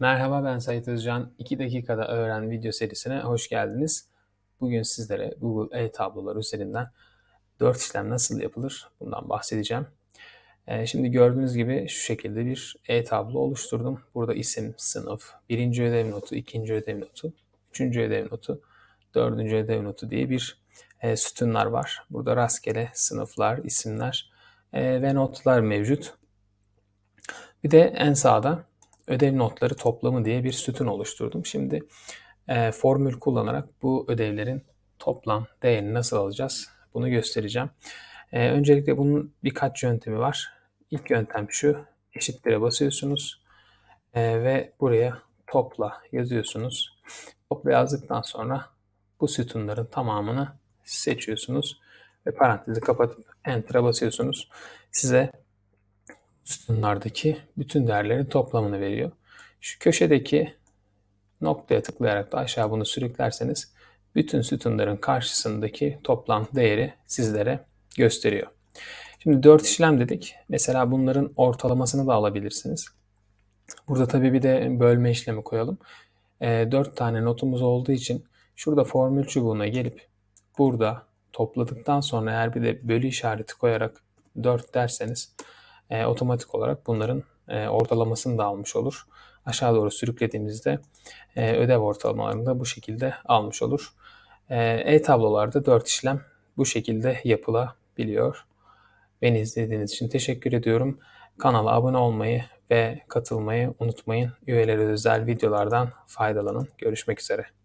Merhaba ben Sait Özcan. 2 dakikada öğren video serisine hoş geldiniz. Bugün sizlere Google e-tablolar üzerinden 4 işlem nasıl yapılır bundan bahsedeceğim. Ee, şimdi gördüğünüz gibi şu şekilde bir e-tablo oluşturdum. Burada isim, sınıf, birinci ödev notu, ikinci ödev notu, üçüncü ödev notu, dördüncü ödev notu diye bir e, sütunlar var. Burada rastgele sınıflar, isimler e, ve notlar mevcut. Bir de en sağda ödev notları toplamı diye bir sütun oluşturdum. Şimdi e, formül kullanarak bu ödevlerin toplam değerini nasıl alacağız bunu göstereceğim. E, öncelikle bunun birkaç yöntemi var. İlk yöntem şu. Eşittir'e basıyorsunuz e, ve buraya topla yazıyorsunuz. Topla yazdıktan sonra bu sütunların tamamını seçiyorsunuz ve parantezi kapatıp Enter'a basıyorsunuz. Size sütunlardaki bütün değerlerin toplamını veriyor. Şu köşedeki noktaya tıklayarak da aşağı bunu sürüklerseniz bütün sütunların karşısındaki toplam değeri sizlere gösteriyor. Şimdi 4 işlem dedik. Mesela bunların ortalamasını da alabilirsiniz. Burada tabii bir de bölme işlemi koyalım. E, ee, 4 tane notumuz olduğu için şurada formül çubuğuna gelip burada topladıktan sonra eğer bir de bölü işareti koyarak 4 derseniz e, otomatik olarak bunların e, ortalamasını da almış olur. Aşağı doğru sürüklediğimizde e, ödev ortalamalarını da bu şekilde almış olur. E, e-tablolarda 4 işlem bu şekilde yapılabiliyor. Beni izlediğiniz için teşekkür ediyorum. Kanala abone olmayı ve katılmayı unutmayın. Üyelere özel videolardan faydalanın. Görüşmek üzere.